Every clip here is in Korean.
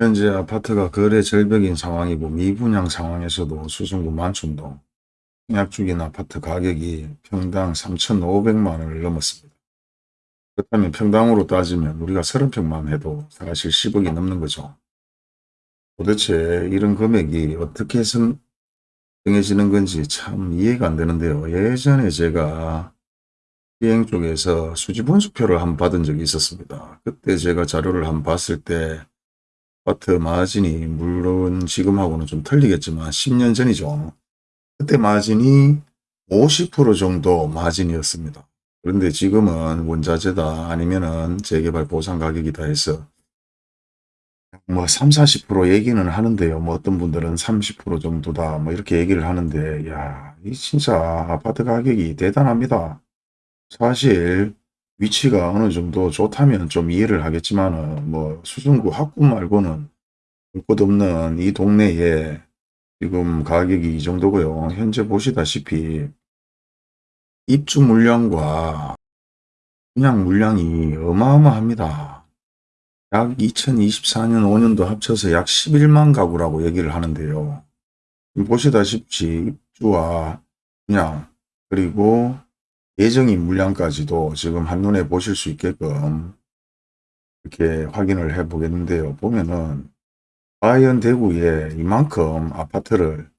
현재 아파트가 거래 절벽인 상황이고 미분양 상황에서도 수성구 만촌동 청약 중인 아파트 가격이 평당 3,500만 원을 넘었습니다. 그렇다면 평당으로 따지면 우리가 30평만 해도 사실 10억이 넘는 거죠. 도대체 이런 금액이 어떻게 선, 정해지는 건지 참 이해가 안 되는데요. 예전에 제가 시행 쪽에서 수지 분수표를 한번 받은 적이 있었습니다. 그때 제가 자료를 한번 봤을 때 아파트 마진이 물론 지금하고는 좀 틀리겠지만 10년 전이죠. 그때 마진이 50% 정도 마진이었습니다. 그런데 지금은 원자재다 아니면은 재개발 보상 가격이다 해서 뭐 3, 40% 얘기는 하는데요. 뭐 어떤 분들은 30% 정도다 뭐 이렇게 얘기를 하는데 야, 이 진짜 아파트 가격이 대단합니다. 사실 위치가 어느 정도 좋다면 좀 이해를 하겠지만은 뭐 수성구 학구 말고는 볼것 없는 이 동네에 지금 가격이 이 정도고요. 현재 보시다시피 입주 물량과 분양 물량이 어마어마합니다. 약 2024년 5년도 합쳐서 약 11만 가구라고 얘기를 하는데요. 보시다시피 입주와 분양 그리고 예정인 물량까지도 지금 한눈에 보실 수 있게끔 이렇게 확인을 해 보겠는데요. 보면은 과연 대구에 이만큼 아파트를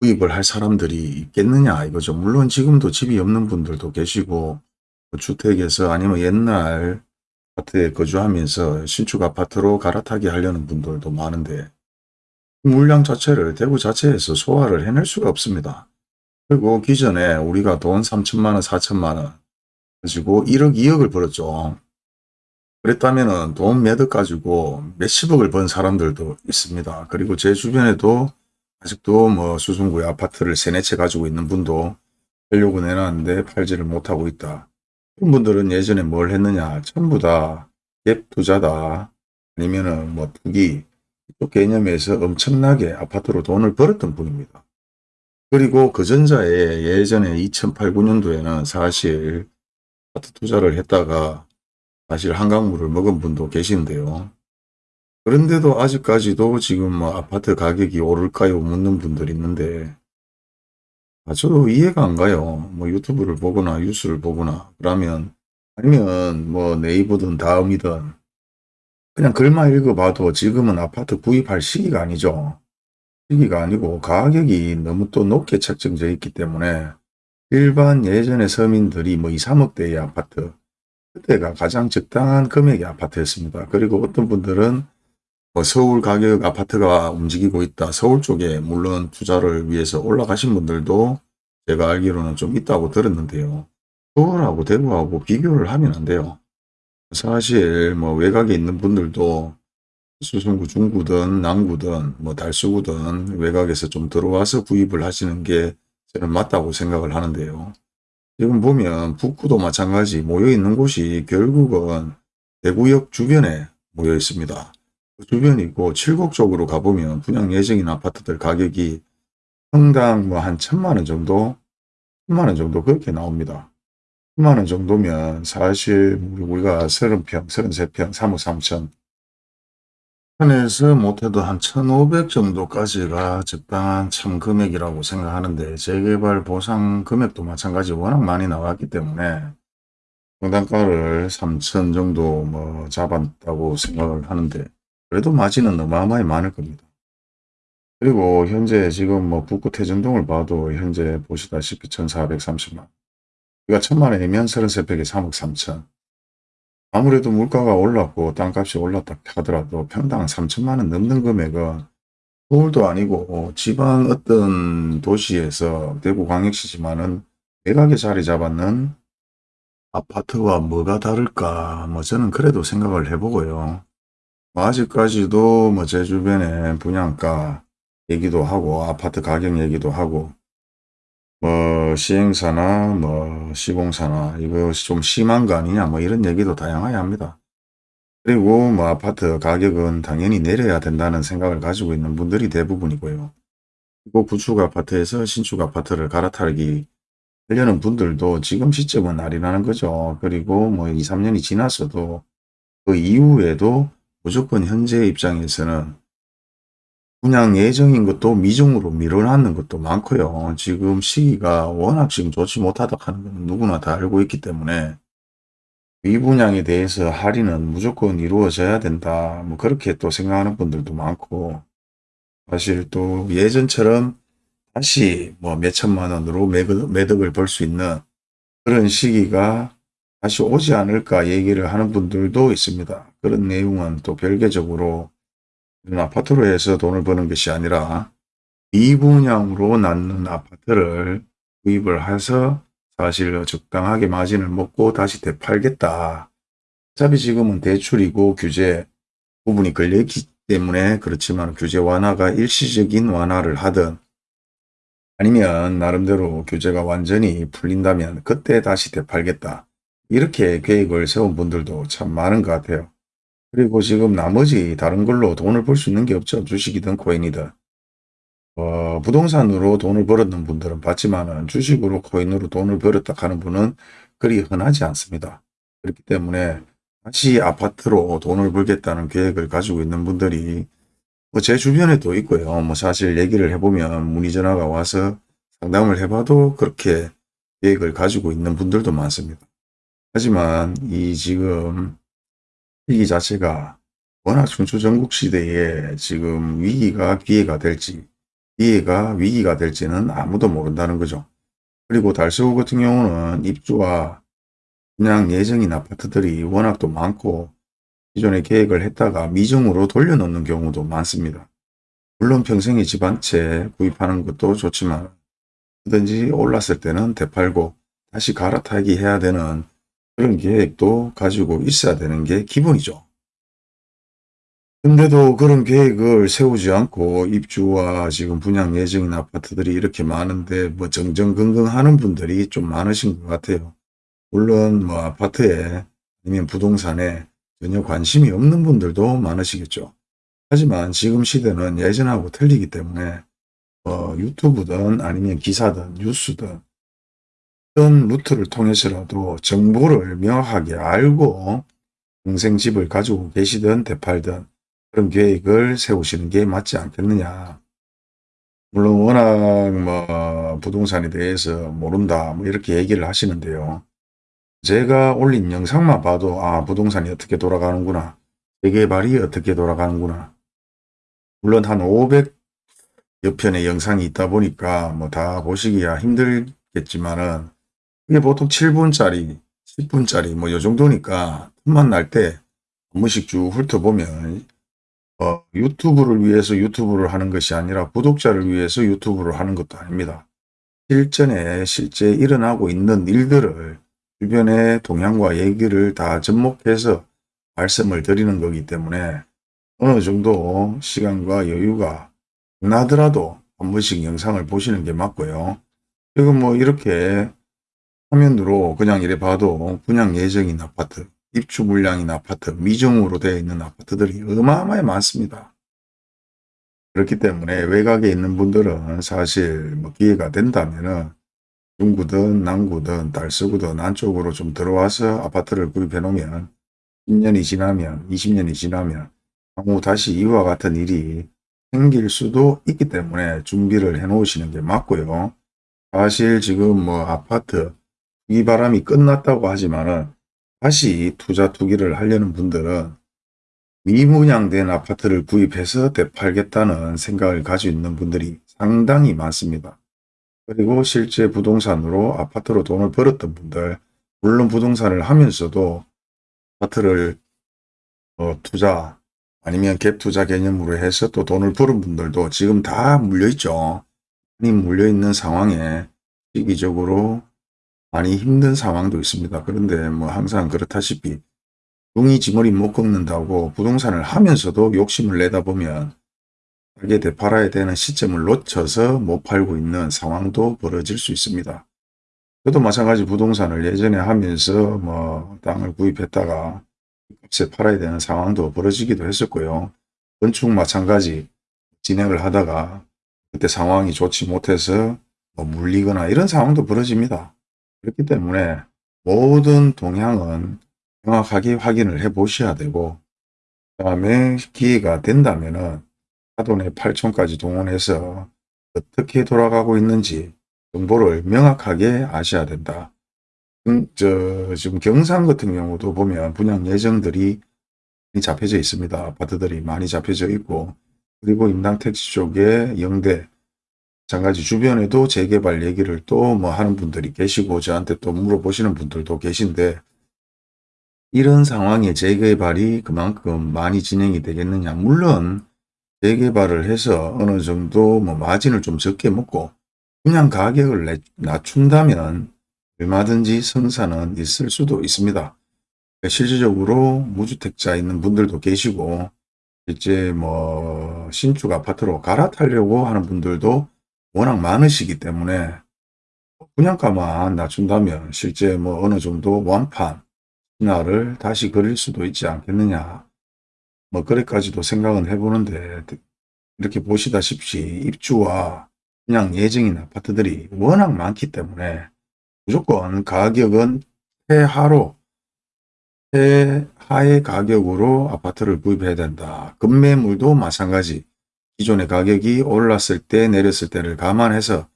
구입을 할 사람들이 있겠느냐 이거죠. 물론 지금도 집이 없는 분들도 계시고 뭐 주택에서 아니면 옛날 아파트에 거주하면서 신축 아파트로 갈아타게 하려는 분들도 많은데 물량 자체를 대구 자체에서 소화를 해낼 수가 없습니다. 그리고 기존에 우리가 돈 3천만 원, 4천만 원 가지고 1억, 2억을 벌었죠. 그랬다면 돈 몇억 가지고 몇십억을 번 사람들도 있습니다. 그리고 제 주변에도 아직도 뭐 수성구에 아파트를 세네 채 가지고 있는 분도 팔려고 내놨는데 팔지를 못하고 있다. 그런 분들은 예전에 뭘 했느냐 전부 다 갭 투자다 아니면은 뭐 투기 이쪽 개념에서 엄청나게 아파트로 돈을 벌었던 분입니다. 그리고 그 전자에 예전에 2008, 9년도에는 사실 아파트 투자를 했다가 사실 한강물을 먹은 분도 계시는데요. 그런데도 아직까지도 지금 뭐 아파트 가격이 오를까요? 묻는 분들이 있는데 아, 저도 이해가 안 가요. 뭐 유튜브를 보거나 뉴스를 보거나 그러면 아니면 뭐 네이버든 다음이든 그냥 글만 읽어봐도 지금은 아파트 구입할 시기가 아니죠. 시기가 아니고 가격이 너무 또 높게 책정되어 있기 때문에 일반 예전의 서민들이 뭐 2, 3억대의 아파트 그때가 가장 적당한 금액의 아파트였습니다. 그리고 어떤 분들은 뭐 서울 가격 아파트가 움직이고 있다. 서울 쪽에 물론 투자를 위해서 올라가신 분들도 제가 알기로는 좀 있다고 들었는데요. 서울하고 대구하고 비교를 하면 안 돼요. 사실 뭐 외곽에 있는 분들도 수성구 중구든 남구든 뭐 달수구든 외곽에서 좀 들어와서 구입을 하시는 게 저는 맞다고 생각을 하는데요. 지금 보면 북구도 마찬가지 모여 있는 곳이 결국은 대구역 주변에 모여 있습니다. 그 주변이고 칠곡 쪽으로 가보면 분양 예정인 아파트들 가격이 평당 뭐 한 천만 원 정도 천만 원 정도 그렇게 나옵니다. 천만 원 정도면 사실 우리가 30평, 33평, 3억 3천 천에서 못해도 한 1500 정도까지가 적당한 참 금액이라고 생각하는데 재개발 보상 금액도 마찬가지 워낙 많이 나왔기 때문에 평당가를 3천 정도 뭐 잡았다고 생각을 하는데 그래도 마진은 어마어마히 많을 겁니다. 그리고 현재 지금 뭐 북구 태전동을 봐도 현재 보시다시피 1430만 우리가 천만 원이면 33평에 3억 3천 아무래도 물가가 올랐고 땅값이 올랐다 하더라도 평당 3천만 원 넘는 금액은 서울도 아니고 지방 어떤 도시에서 대구 광역시지만은 매각에 자리 잡았는 아파트와 뭐가 다를까 뭐 저는 그래도 생각을 해보고요. 뭐 아직까지도 뭐 제 주변에 분양가 얘기도 하고 아파트 가격 얘기도 하고 뭐 시행사나 뭐 시공사나 이거 좀 심한 거 아니냐 뭐 이런 얘기도 다양하게 합니다. 그리고 뭐 아파트 가격은 당연히 내려야 된다는 생각을 가지고 있는 분들이 대부분이고요. 그리고 구축 아파트에서 신축 아파트를 갈아타기 하려는 분들도 지금 시점은 아니라는 거죠. 그리고 뭐 2, 3년이 지났어도 그 이후에도 무조건 현재 입장에서는 분양 예정인 것도 미중으로 밀어놨는 것도 많고요. 지금 시기가 워낙 지금 좋지 못하다 하는 건 누구나 다 알고 있기 때문에 미분양에 대해서 할인은 무조건 이루어져야 된다. 뭐 그렇게 또 생각하는 분들도 많고 사실 또 예전처럼 다시 뭐 몇천만 원으로 매덕, 매덕을 벌수 있는 그런 시기가 다시 오지 않을까 얘기를 하는 분들도 있습니다. 그런 내용은 또 별개적으로 아파트로 해서 돈을 버는 것이 아니라 미분양으로 낳는 아파트를 구입을 해서 사실 적당하게 마진을 먹고 다시 되팔겠다. 어차피 지금은 대출이고 규제 부분이 걸려있기 때문에 그렇지만 규제 완화가 일시적인 완화를 하든 아니면 나름대로 규제가 완전히 풀린다면 그때 다시 되팔겠다. 이렇게 계획을 세운 분들도 참 많은 것 같아요. 그리고 지금 나머지 다른 걸로 돈을 벌 수 있는 게 없죠. 주식이든 코인이든. 어, 부동산으로 돈을 벌었는 분들은 봤지만은 주식으로 코인으로 돈을 벌었다 하는 분은 그리 흔하지 않습니다. 그렇기 때문에 다시 아파트로 돈을 벌겠다는 계획을 가지고 있는 분들이 뭐 제 주변에도 있고요. 뭐 사실 얘기를 해보면 문의 전화가 와서 상담을 해봐도 그렇게 계획을 가지고 있는 분들도 많습니다. 하지만 이 지금 위기 자체가 워낙 중추전국 시대에 지금 위기가 기회가 될지 기회가 위기가 될지는 아무도 모른다는 거죠. 그리고 달서구 같은 경우는 입주와 분양 예정인 아파트들이 워낙 또 많고 기존에 계획을 했다가 미정으로 돌려놓는 경우도 많습니다. 물론 평생의 집한 채 구입하는 것도 좋지만 뭐든지 올랐을 때는 되팔고 다시 갈아타기 해야 되는 그런 계획도 가지고 있어야 되는 게 기본이죠. 근데도 그런 계획을 세우지 않고 입주와 지금 분양 예정인 아파트들이 이렇게 많은데 뭐 정정긍긍 하는 분들이 좀 많으신 것 같아요. 물론 뭐 아파트에 아니면 부동산에 전혀 관심이 없는 분들도 많으시겠죠. 하지만 지금 시대는 예전하고 틀리기 때문에 어, 유튜브든 아니면 기사든 뉴스든 어떤 루트를 통해서라도 정보를 명확하게 알고 평생 집을 가지고 계시든 되팔든 그런 계획을 세우시는 게 맞지 않겠느냐. 물론 워낙 뭐 부동산에 대해서 모른다 뭐 이렇게 얘기를 하시는데요. 제가 올린 영상만 봐도 아 부동산이 어떻게 돌아가는구나. 재개발이 어떻게 돌아가는구나. 물론 한 500여 편의 영상이 있다 보니까 뭐 다 보시기야 힘들겠지만은 이게 보통 7분짜리, 10분짜리 뭐 요 정도니까 틈만 날 때 한 번씩 쭉 훑어보면 어, 유튜브를 위해서 유튜브를 하는 것이 아니라 구독자를 위해서 유튜브를 하는 것도 아닙니다. 실전에 실제 일어나고 있는 일들을 주변의 동향과 얘기를 다 접목해서 말씀을 드리는 거기 때문에 어느 정도 시간과 여유가 나더라도 한 번씩 영상을 보시는 게 맞고요. 지금 뭐 이렇게 화면으로 그냥 이래 봐도 분양 예정인 아파트, 입주 물량인 아파트, 미정으로 되어 있는 아파트들이 어마어마하게 많습니다. 그렇기 때문에 외곽에 있는 분들은 사실 뭐 기회가 된다면은 중구든 남구든 달서구든 안쪽으로 좀 들어와서 아파트를 구입해 놓으면 10년이 지나면 20년이 지나면 향후 다시 이와 같은 일이 생길 수도 있기 때문에 준비를 해 놓으시는 게 맞고요. 사실 지금 뭐 아파트 이 바람이 끝났다고 하지만은 다시 투자 투기를 하려는 분들은 미분양된 아파트를 구입해서 되팔겠다는 생각을 가지고 있는 분들이 상당히 많습니다. 그리고 실제 부동산으로 아파트로 돈을 벌었던 분들 물론 부동산을 하면서도 아파트를 어, 투자 아니면 갭 투자 개념으로 해서 또 돈을 벌은 분들도 지금 다 물려있죠. 많이 물려있는 상황에 시기적으로 많이 힘든 상황도 있습니다. 그런데 뭐 항상 그렇다시피 둥이 지머리 못 꺾는다고 부동산을 하면서도 욕심을 내다 보면 가게 되팔아야 되는 시점을 놓쳐서 못 팔고 있는 상황도 벌어질 수 있습니다. 저도 마찬가지 부동산을 예전에 하면서 뭐 땅을 구입했다가 값에 팔아야 되는 상황도 벌어지기도 했었고요. 건축 마찬가지 진행을 하다가 그때 상황이 좋지 못해서 뭐 물리거나 이런 상황도 벌어집니다. 그렇기 때문에 모든 동향은 정확하게 확인을 해 보셔야 되고 다음에 기회가 된다면 은 사돈의 8촌까지 동원해서 어떻게 돌아가고 있는지 정보를 명확하게 아셔야 된다. 음, 저 지금 경상 같은 경우도 보면 분양 예정들이 잡혀져 있습니다. 아파트들이 많이 잡혀져 있고 그리고 임당택지 쪽에 영대 마찬가지 주변에도 재개발 얘기를 또 뭐 하는 분들이 계시고 저한테 또 물어보시는 분들도 계신데 이런 상황에 재개발이 그만큼 많이 진행이 되겠느냐 물론 재개발을 해서 어느 정도 뭐 마진을 좀 적게 먹고 그냥 가격을 낮춘다면 얼마든지 성사는 있을 수도 있습니다. 실질적으로 무주택자 있는 분들도 계시고 실제 뭐 신축 아파트로 갈아타려고 하는 분들도 워낙 많으시기 때문에 분양가만 낮춘다면 실제 뭐 어느 정도 완판 신화를 다시 그릴 수도 있지 않겠느냐 뭐 그래까지도 생각은 해보는데 이렇게 보시다시피 입주와 그냥 예정인 아파트들이 워낙 많기 때문에 무조건 가격은 최하로 최하의 가격으로 아파트를 구입해야 된다. 급매물도 마찬가지. 기존의 가격이 올랐을 때 내렸을 때를 감안해서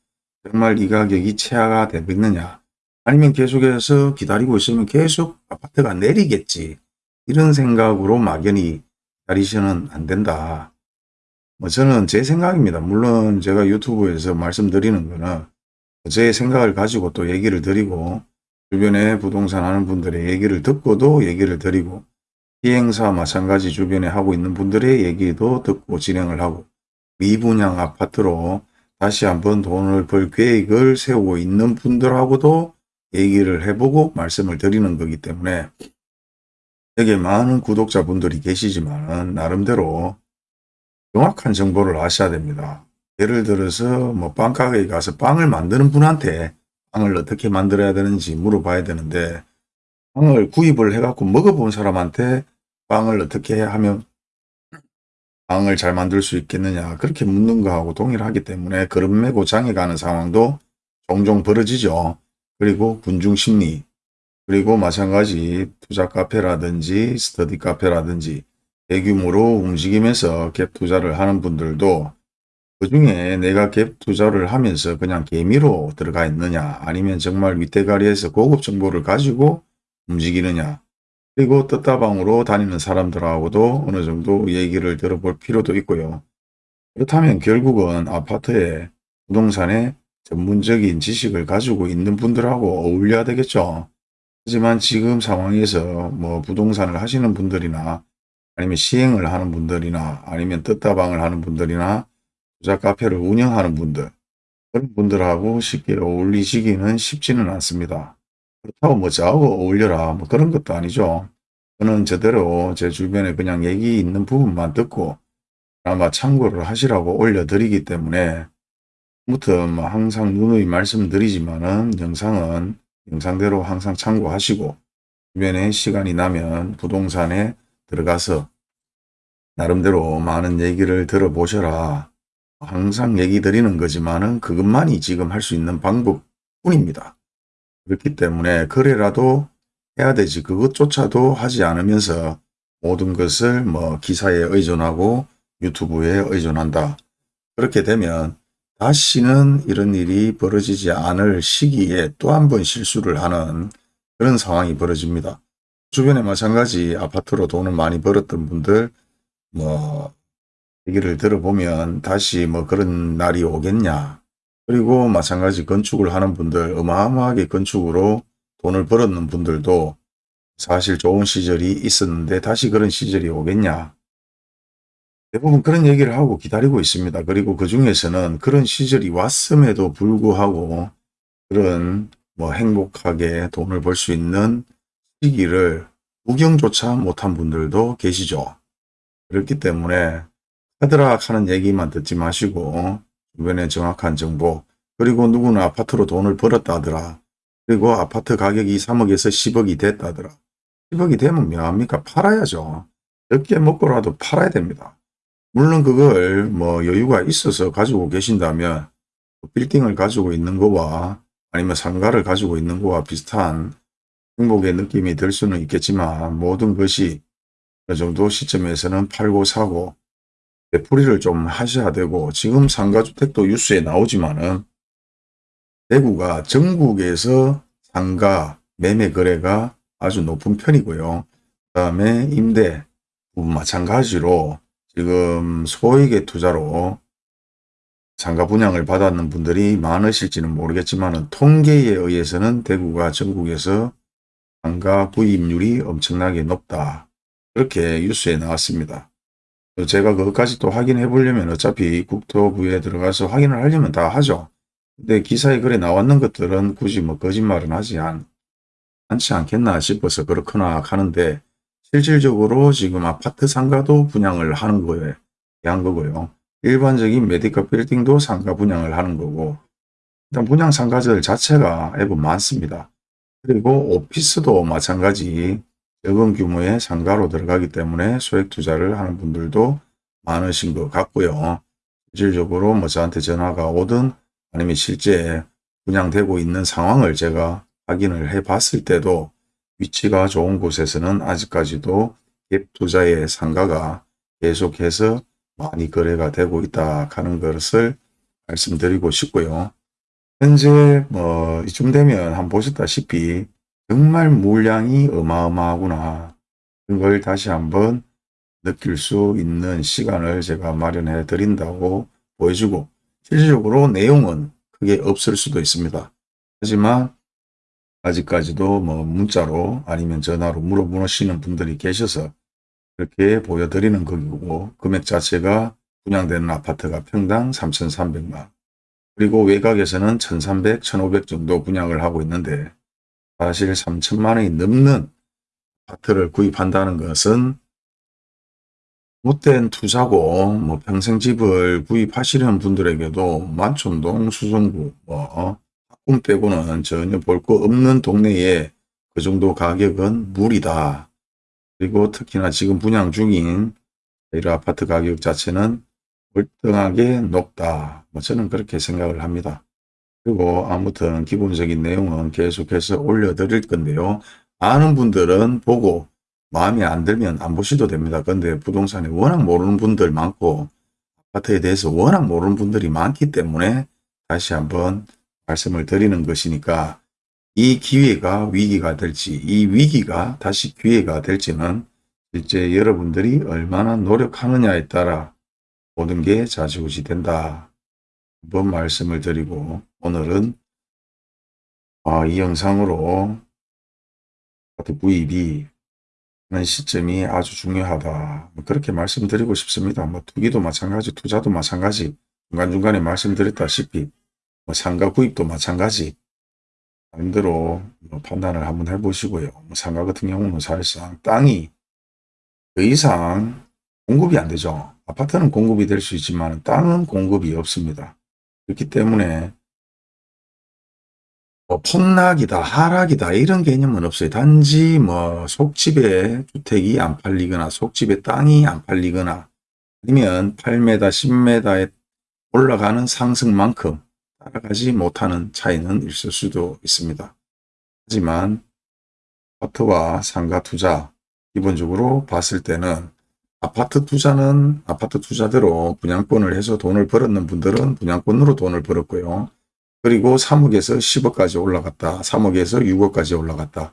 정말 이 가격이 최하가 되겠느냐 아니면 계속해서 기다리고 있으면 계속 아파트가 내리겠지 이런 생각으로 막연히 기다리시는 안 된다. 뭐 저는 제 생각입니다. 물론 제가 유튜브에서 말씀드리는 거는 제 생각을 가지고 또 얘기를 드리고 주변에 부동산 하는 분들의 얘기를 듣고도 얘기를 드리고 비행사 마찬가지 주변에 하고 있는 분들의 얘기도 듣고 진행을 하고 미분양 아파트로 다시 한번 돈을 벌 계획을 세우고 있는 분들하고도 얘기를 해보고 말씀을 드리는 거기 때문에 여기에 많은 구독자분들이 계시지만 나름대로 정확한 정보를 아셔야 됩니다. 예를 들어서 뭐 빵가게에 가서 빵을 만드는 분한테 빵을 어떻게 만들어야 되는지 물어봐야 되는데 빵을 구입을 해갖고 먹어본 사람한테 빵을 어떻게 하면 빵을 잘 만들 수 있겠느냐 그렇게 묻는 거하고 동일하기 때문에 그릇 메고 장에 가는 상황도 종종 벌어지죠. 그리고 군중심리 그리고 마찬가지 투자 카페라든지 스터디 카페라든지 대규모로 움직이면서 갭 투자를 하는 분들도 그 중에 내가 갭 투자를 하면서 그냥 개미로 들어가 있느냐 아니면 정말 윗대가리에서 고급 정보를 가지고 움직이느냐 그리고 떴다방으로 다니는 사람들하고도 어느 정도 얘기를 들어볼 필요도 있고요. 그렇다면 결국은 아파트에 부동산에 전문적인 지식을 가지고 있는 분들하고 어울려야 되겠죠. 하지만 지금 상황에서 뭐 부동산을 하시는 분들이나 아니면 시행을 하는 분들이나 아니면 떴다방을 하는 분들이나 투자 카페를 운영하는 분들 그런 분들하고 쉽게 어울리시기는 쉽지는 않습니다. 그렇다고 뭐 저하고 어울려라 뭐 그런 것도 아니죠. 저는 저대로 제 주변에 그냥 얘기 있는 부분만 듣고 아마 참고를 하시라고 올려드리기 때문에 무튼 뭐 항상 누누이 말씀드리지만은 영상은 영상대로 항상 참고하시고 주변에 시간이 나면 부동산에 들어가서 나름대로 많은 얘기를 들어보셔라. 항상 얘기 드리는 거지만은 그것만이 지금 할 수 있는 방법뿐입니다. 그렇기 때문에 그래라도 해야 되지 그것조차도 하지 않으면서 모든 것을 뭐 기사에 의존하고 유튜브에 의존한다. 그렇게 되면 다시는 이런 일이 벌어지지 않을 시기에 또 한 번 실수를 하는 그런 상황이 벌어집니다. 주변에 마찬가지 아파트로 돈을 많이 벌었던 분들 뭐 얘기를 들어보면 다시 뭐 그런 날이 오겠냐 그리고 마찬가지 건축을 하는 분들 어마어마하게 건축으로 돈을 벌었는 분들도 사실 좋은 시절이 있었는데 다시 그런 시절이 오겠냐 대부분 그런 얘기를 하고 기다리고 있습니다. 그리고 그 중에서는 그런 시절이 왔음에도 불구하고 그런 뭐 행복하게 돈을 벌 수 있는 시기를 구경조차 못한 분들도 계시죠. 그렇기 때문에 하드락 하는 얘기만 듣지 마시고 주변에 정확한 정보 그리고 누구는 아파트로 돈을 벌었다 하더라. 그리고 아파트 가격이 3억에서 10억이 됐다더라. 10억이 되면 뭐합니까? 팔아야죠. 적게 먹고라도 팔아야 됩니다. 물론 그걸 뭐 여유가 있어서 가지고 계신다면 빌딩을 가지고 있는 거와 아니면 상가를 가지고 있는 거와 비슷한 행복의 느낌이 들 수는 있겠지만 모든 것이 어느 정도 시점에서는 팔고 사고 되풀이를 좀 하셔야 되고 지금 상가주택도 뉴스에 나오지만은 대구가 전국에서 상가 매매 거래가 아주 높은 편이고요. 그 다음에 임대 마찬가지로 지금 소액의 투자로 상가 분양을 받았는 분들이 많으실지는 모르겠지만 통계에 의해서는 대구가 전국에서 상가 구입률이 엄청나게 높다. 그렇게 뉴스에 나왔습니다. 제가 그것까지 또 확인해 보려면 어차피 국토부에 들어가서 확인을 하려면 다 하죠. 근데 기사에 그래 나왔는 것들은 굳이 뭐 거짓말은 하지 않, 않지 않겠나 싶어서 그렇거나 하는데 실질적으로 지금 아파트 상가도 분양을 하는 거에 대한 거고요. 일반적인 메디컬 빌딩도 상가 분양을 하는 거고 일단 분양 상가들 자체가 앱은 많습니다. 그리고 오피스도 마찬가지 적은 규모의 상가로 들어가기 때문에 소액 투자를 하는 분들도 많으신 것 같고요. 실질적으로 뭐 저한테 전화가 오든 아니면 실제 분양되고 있는 상황을 제가 확인을 해 봤을 때도 위치가 좋은 곳에서는 아직까지도 갭 투자의 상가가 계속해서 많이 거래가 되고 있다 하는 것을 말씀드리고 싶고요. 현재 뭐 이쯤 되면 한번 보셨다시피 정말 물량이 어마어마하구나. 그걸 다시 한번 느낄 수 있는 시간을 제가 마련해 드린다고 보여주고 실질적으로 내용은 크게 없을 수도 있습니다. 하지만 아직까지도 뭐 문자로 아니면 전화로 물어보시는 분들이 계셔서 그렇게 보여드리는 거고 금액 자체가 분양되는 아파트가 평당 3,300만 그리고 외곽에서는 1,300, 1,500 정도 분양을 하고 있는데 사실 3천만 원이 넘는 아파트를 구입한다는 것은 못된 투자고 뭐 평생 집을 구입하시려는 분들에게도 만촌동 수성구 뭐 학군 빼고는 전혀 볼 거 없는 동네에 그 정도 가격은 무리다. 그리고 특히나 지금 분양 중인 이런 아파트 가격 자체는 월등하게 높다. 뭐 저는 그렇게 생각을 합니다. 그리고 아무튼 기본적인 내용은 계속해서 올려드릴 건데요. 아는 분들은 보고 마음에 안 들면 안 보셔도 됩니다. 근데 부동산에 워낙 모르는 분들 많고 아파트에 대해서 워낙 모르는 분들이 많기 때문에 다시 한번 말씀을 드리는 것이니까 이 기회가 위기가 될지 이 위기가 다시 기회가 될지는 실제 여러분들이 얼마나 노력하느냐에 따라 모든 게 좌지우지 된다. 한번 말씀을 드리고 오늘은 아, 이 영상으로 구입이 하는 시점이 아주 중요하다. 뭐 그렇게 말씀드리고 싶습니다. 뭐 투기도 마찬가지, 투자도 마찬가지, 중간중간에 말씀드렸다시피 뭐 상가 구입도 마찬가지 나름대로 뭐 판단을 한번 해보시고요. 뭐 상가 같은 경우는 사실상 땅이 더 이상 공급이 안 되죠. 아파트는 공급이 될 수 있지만 땅은 공급이 없습니다. 그렇기 때문에 뭐 폭락이다, 하락이다 이런 개념은 없어요. 단지 뭐 속집에 주택이 안 팔리거나 속집에 땅이 안 팔리거나 아니면 8m, 10m에 올라가는 상승만큼 따라가지 못하는 차이는 있을 수도 있습니다. 하지만 아파트와 상가 투자 기본적으로 봤을 때는 아파트 투자는 아파트 투자대로 분양권을 해서 돈을 벌었는 분들은 분양권으로 돈을 벌었고요. 그리고 3억에서 10억까지 올라갔다. 3억에서 6억까지 올라갔다.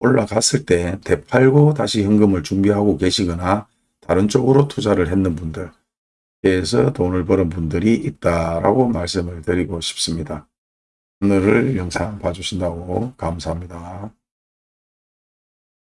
올라갔을 때 되팔고 다시 현금을 준비하고 계시거나 다른 쪽으로 투자를 했는 분들 에서 돈을 버는 분들이 있다라고 말씀을 드리고 싶습니다. 오늘을 영상 봐주신다고 감사합니다.